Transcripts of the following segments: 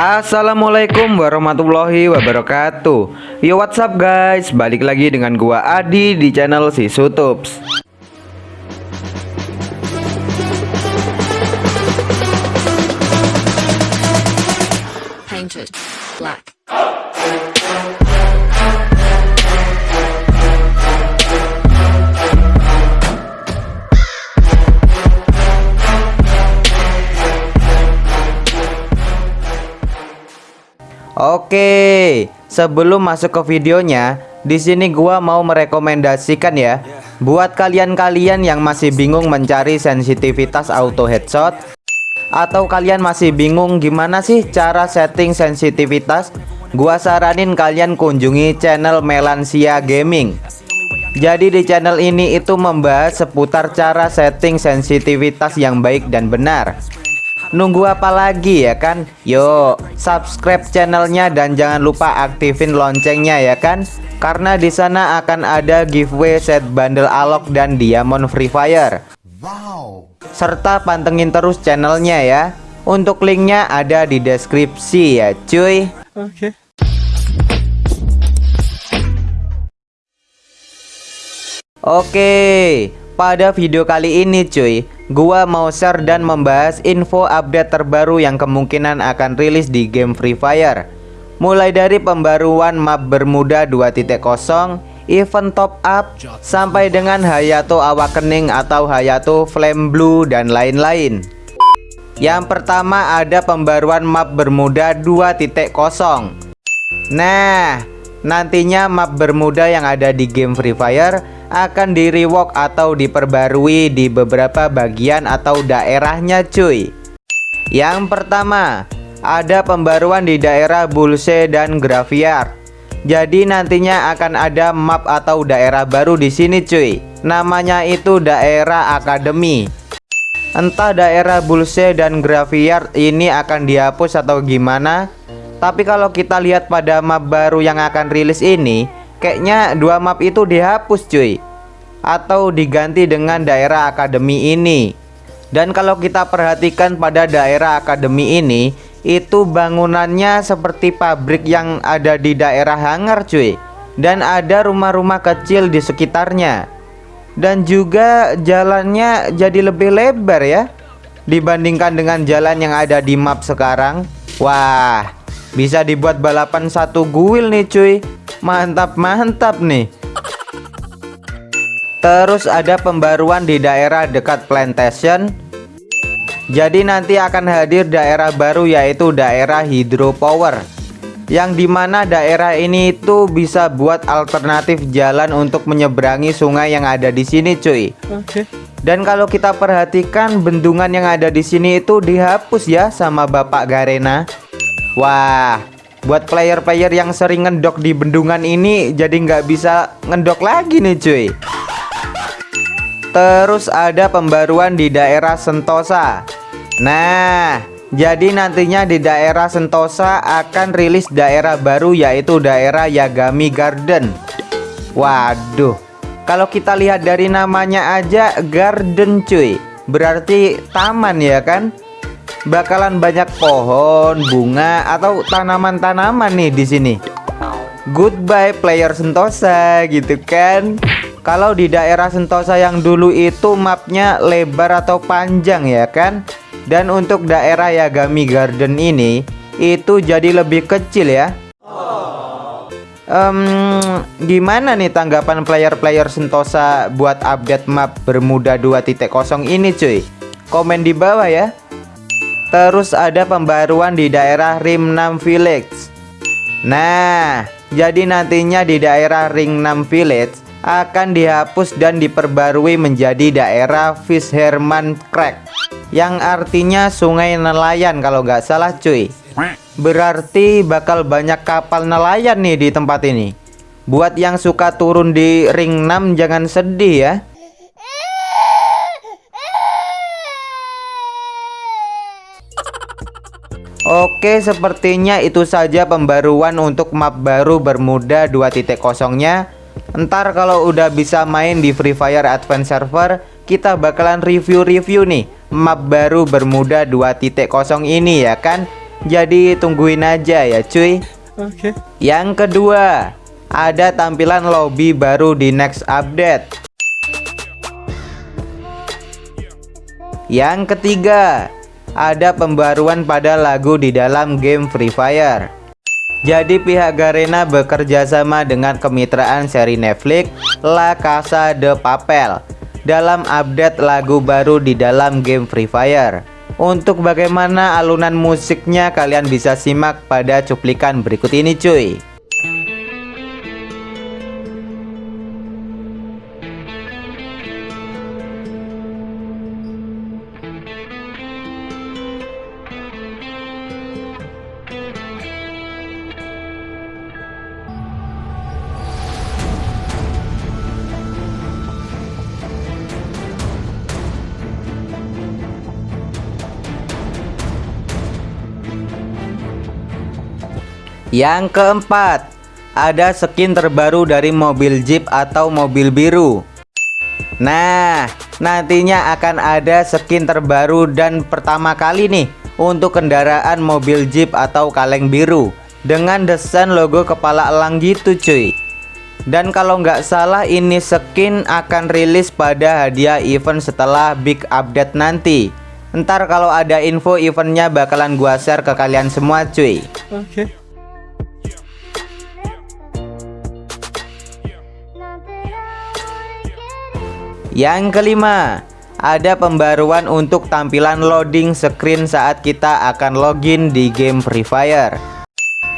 Assalamualaikum warahmatullahi wabarakatuh. Yo what's up guys? Balik lagi dengan gua Adi di channel si Sutups Oke Sebelum masuk ke videonya di sini gua mau merekomendasikan ya Buat kalian-kalian yang masih bingung mencari sensitivitas auto headshot atau kalian masih bingung gimana sih cara setting sensitivitas gua saranin kalian kunjungi channel Melansia Gaming. Jadi di channel ini itu membahas seputar cara setting sensitivitas yang baik dan benar nunggu apa lagi ya kan? Yuk subscribe channelnya dan jangan lupa aktifin loncengnya ya kan? Karena di sana akan ada giveaway set bundle alok dan diamond free fire. Serta pantengin terus channelnya ya. Untuk linknya ada di deskripsi ya cuy. Oke pada video kali ini cuy gua mau share dan membahas info update terbaru yang kemungkinan akan rilis di game Free Fire mulai dari pembaruan map Bermuda 2.0 event top up sampai dengan Hayato Awakening atau Hayato Flame Blue dan lain-lain. Yang pertama ada pembaruan map Bermuda 2.0. Nah, nantinya map Bermuda yang ada di game Free Fire akan di rework atau diperbarui di beberapa bagian atau daerahnya cuy. Yang pertama, ada pembaruan di daerah Bulse dan Graveyard. Jadi nantinya akan ada map atau daerah baru di sini cuy. Namanya itu daerah akademi. Entah daerah Bulse dan Graveyard ini akan dihapus atau gimana. Tapi kalau kita lihat pada map baru yang akan rilis ini, kayaknya dua map itu dihapus cuy. Atau diganti dengan daerah akademi ini. Dan kalau kita perhatikan pada daerah akademi ini, itu bangunannya seperti pabrik yang ada di daerah hangar cuy. Dan ada rumah-rumah kecil di sekitarnya. Dan juga jalannya jadi lebih lebar ya dibandingkan dengan jalan yang ada di map sekarang. Wah bisa dibuat balapan satu guil nih cuy. Mantap-mantap nih terus ada pembaruan di daerah dekat plantation. Jadi nanti akan hadir daerah baru yaitu daerah hydropower Yang di mana daerah ini itu bisa buat alternatif jalan untuk menyeberangi sungai yang ada di sini cuy. Oke. Dan kalau kita perhatikan bendungan yang ada di sini itu dihapus ya sama Bapak Garena. Wah buat player-player yang sering ngendok di bendungan ini jadi nggak bisa ngendok lagi nih cuy Terus ada pembaruan di daerah Sentosa Nah, jadi nantinya di daerah Sentosa akan rilis daerah baru yaitu daerah Yagami Garden. Waduh, kalau kita lihat dari namanya aja garden cuy, berarti taman ya kan? Bakalan banyak pohon, bunga atau tanaman-tanaman nih di sini. Goodbye player Sentosa gitu kan. Kalau di daerah Sentosa yang dulu itu mapnya lebar atau panjang ya kan? Dan untuk daerah Yagami Garden ini itu jadi lebih kecil ya. Um, gimana nih tanggapan player-player Sentosa buat update map Bermuda 2.0 ini cuy? Komen di bawah ya. Terus ada pembaruan di daerah Rim 6 Village. Nah, jadi nantinya di daerah Ring 6 Village akan dihapus dan diperbarui menjadi daerah Fisherman Crack yang artinya sungai nelayan kalau nggak salah cuy. Berarti bakal banyak kapal nelayan nih di tempat ini. Buat yang suka turun di ring 6 jangan sedih ya. Oke sepertinya itu saja pembaruan untuk map baru Bermuda 2.0 nya Ntar kalau udah bisa main di Free Fire Advance Server Kita bakalan review-review nih. Map baru Bermuda 2.0 ini ya kan? Jadi tungguin aja ya cuy. Oke. Yang kedua Ada tampilan lobby baru di next update. Yang ketiga Ada pembaruan pada lagu di dalam game Free Fire jadi pihak Garena bekerja sama dengan kemitraan seri Netflix La Casa de Papel dalam update lagu baru di dalam game Free Fire. Untuk bagaimana alunan musiknya kalian bisa simak pada cuplikan berikut ini cuy. Yang keempat, ada skin terbaru dari mobil Jeep atau mobil biru. Nah, nantinya akan ada skin terbaru dan pertama kali nih untuk kendaraan mobil Jeep atau kaleng biru dengan desain logo kepala elang gitu cuy. Dan kalau nggak salah ini skin akan rilis pada hadiah event setelah big update nanti. Ntar kalau ada info eventnya bakalan gua share ke kalian semua cuy. Oke. Okay. Yang kelima, ada pembaruan untuk tampilan loading screen saat kita akan login di game Free Fire.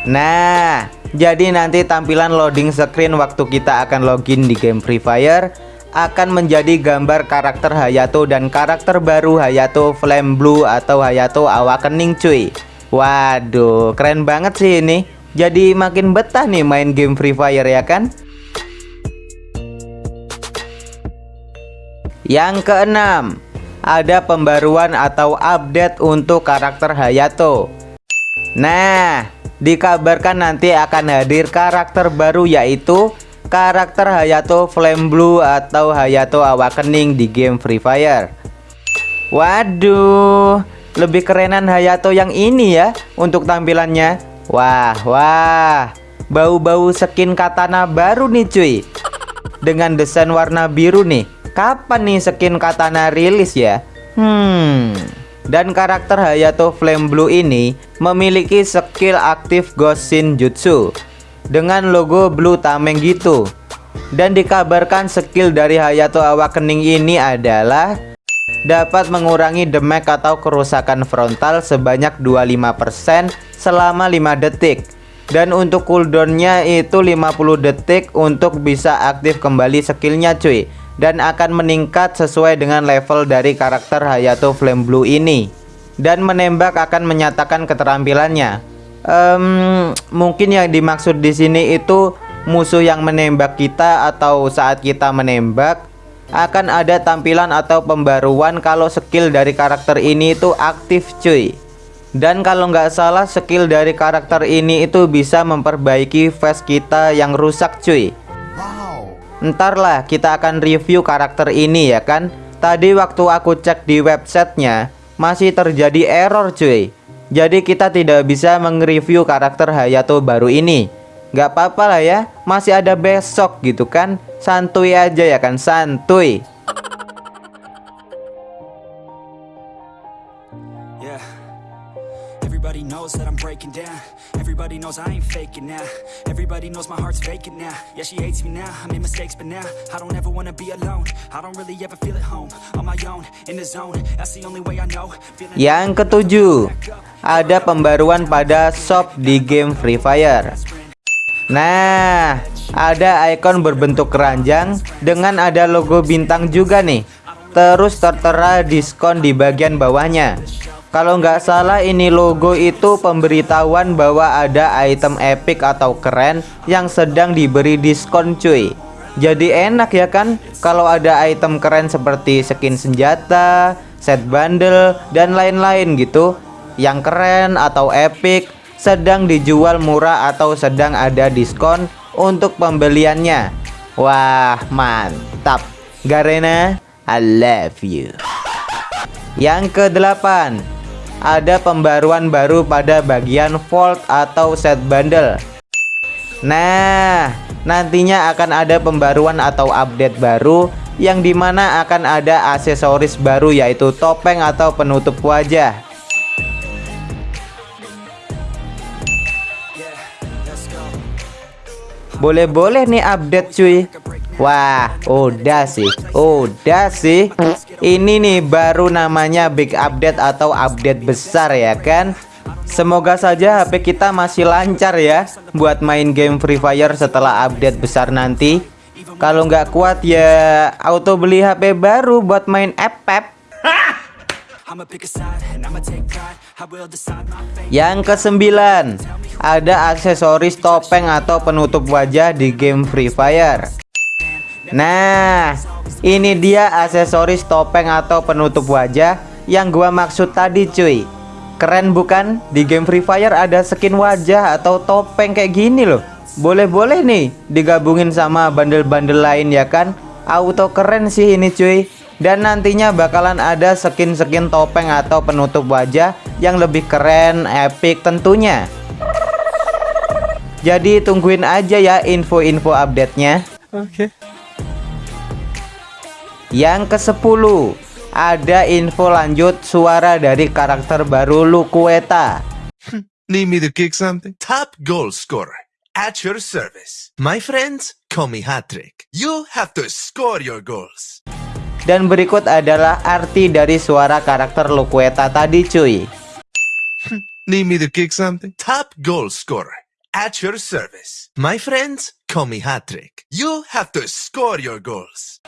Nah, jadi nanti tampilan loading screen waktu kita akan login di game Free Fire akan menjadi gambar karakter Hayato dan karakter baru Hayato Flame Blue atau Hayato Awakening cuy. Waduh, keren banget sih ini. Jadi makin betah nih main game Free Fire ya kan? Yang keenam, ada pembaruan atau update untuk karakter Hayato. Nah, dikabarkan nanti akan hadir karakter baru yaitu karakter Hayato Flame Blue atau Hayato Awakening di game Free Fire. Waduh, lebih kerenan Hayato yang ini ya untuk tampilannya. Wah, wah, bau-bau skin katana baru nih cuy. Dengan desain warna biru nih Kapan nih skin katana rilis ya? Hmm. Dan karakter Hayato Flame Blue ini memiliki skill aktif Ghost Jutsu dengan logo Blue Tameng gitu. Dan dikabarkan skill dari Hayato Awakening ini adalah dapat mengurangi damage atau kerusakan frontal sebanyak 25% selama 5 detik. Dan untuk cooldownnya itu 50 detik untuk bisa aktif kembali skillnya cuy dan akan meningkat sesuai dengan level dari karakter Hayato Flame Blue ini. Dan menembak akan menyatakan keterampilannya. Um, mungkin yang dimaksud di sini itu musuh yang menembak kita atau saat kita menembak akan ada tampilan atau pembaruan kalau skill dari karakter ini itu aktif cuy. Dan kalau nggak salah skill dari karakter ini itu bisa memperbaiki face kita yang rusak cuy Ntar lah kita akan review karakter ini ya kan? Tadi waktu aku cek di websitenya Masih terjadi error cuy. Jadi kita tidak bisa mengreview karakter Hayato baru ini. Gak apa-apa lah ya Masih ada besok gitu kan? Santuy aja ya kan Santuy Everybody knows that I'm breaking down. Everybody knows I ain't faking now. Everybody knows my heart's vacant now. Yeah, she hates me now, I made mistakes but now I don't ever wanna be alone. I don't really ever feel at home On my own, in the zone. That's the only way I know. Yang ketujuh. Ada pembaruan pada shop di game Free Fire. Nah, ada ikon berbentuk keranjang dengan ada logo bintang juga nih. Terus tertera diskon di bagian bawahnya. Kalau nggak salah ini logo itu pemberitahuan bahwa ada item epic atau keren yang sedang diberi diskon cuy. Jadi enak ya kan? Kalau ada item keren seperti skin senjata, set bundle, dan lain-lain gitu. Yang keren atau epic sedang dijual murah atau sedang ada diskon untuk pembeliannya. Wah mantap. Garena I love you. Yang kedelapan ada pembaruan baru pada bagian Vault atau set bundle. Nah, nantinya akan ada pembaruan atau update baru yang di mana akan ada aksesoris baru yaitu topeng atau penutup wajah. Boleh-boleh nih update cuy Wah udah sih Udah sih Ini nih baru namanya big update atau update besar ya kan? Semoga saja HP kita masih lancar ya Buat main game Free Fire setelah update besar nanti. Kalau nggak kuat ya auto beli HP baru buat main app-app Yang kesembilan ada aksesoris topeng atau penutup wajah di game Free Fire. Nah, ini dia aksesoris topeng atau penutup wajah yang gua maksud tadi cuy. Keren bukan? Di game Free Fire ada skin wajah atau topeng kayak gini loh. Boleh-boleh nih digabungin sama bandel-bandel lain ya kan? Auto keren sih ini cuy. Dan nantinya bakalan ada skin-skin topeng atau penutup wajah yang lebih keren, epic tentunya. Jadi tungguin aja ya info-info update-nya. Oke. Okay. Yang ke-10 ada info lanjut suara dari karakter baru Lukueta. Need me to kick something? Top goal scorer at your service. My friends, call me Hattrick. You have to score your goals. Dan berikut adalah arti dari suara karakter Lukueta tadi cuy. Need me to kick something? Top goal scorer at your service. My friends, call me Hattrick. You have to score your goals.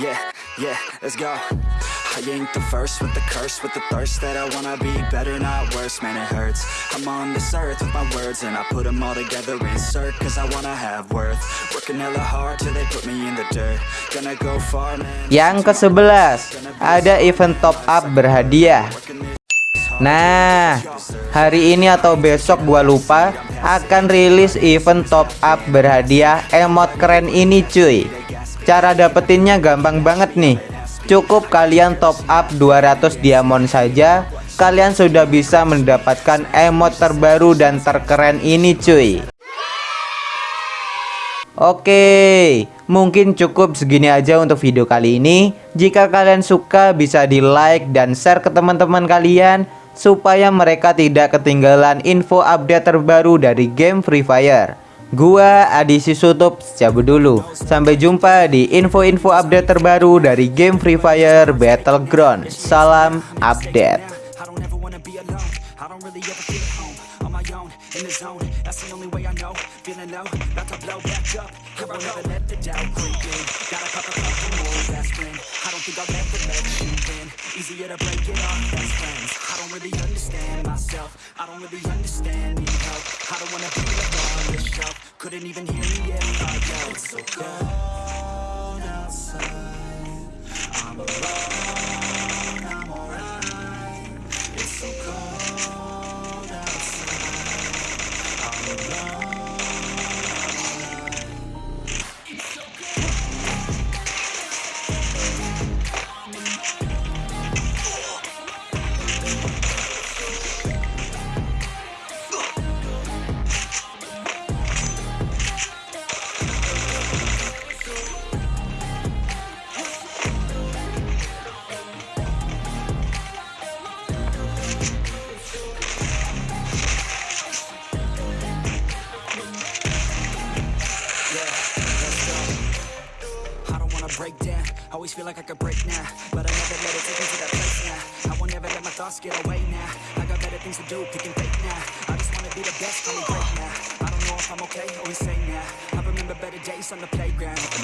Yeah, yeah, let's go. I ain't the first with the curse With the thirst that I wanna be better, not worse. Man, it hurts. I'm on this earth with my words And I put them all together, insert Cause I wanna have worth. Working hella hard till they put me in the dirt. Gonna go far, man. Yang ke-11 Ada event top up berhadiah. Nah, hari ini atau besok gua lupa akan rilis event top up berhadiah. Emot keren ini cuy Cara dapetinnya gampang banget nih Cukup kalian top up 200 diamond saja Kalian sudah bisa mendapatkan emot terbaru dan terkeren ini cuy Oke, mungkin cukup segini aja untuk video kali ini. Jika kalian suka bisa di like dan share ke teman-teman kalian supaya mereka tidak ketinggalan info update terbaru dari game Free Fire. Gua Adi Sisutup cabut dulu. Sampai jumpa di info-info update terbaru dari game Free Fire Battleground. Salam update. Couldn't even hear me if I yelled so good.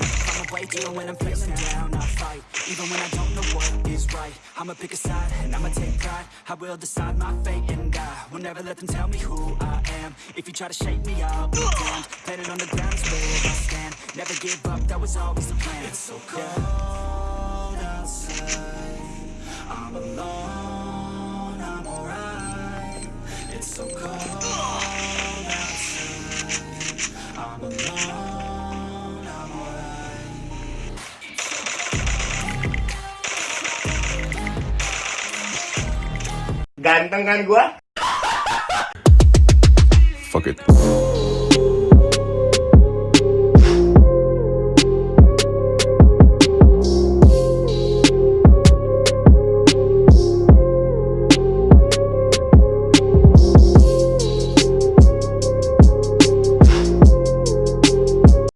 My way to when I'm feeling down I fight. Even when I don't know what is right I'ma pick a side and I'ma take pride. I will decide my fate and I will never let them tell me who I am. If you try to shake me, I'll be damned. Planet on the ground is where I stand. Never give up, that was always the plan. It's so cold outside. I'm alone, I'm alright. It's so cold outside. I'm alone, Ganteng kan gua? Fuck it.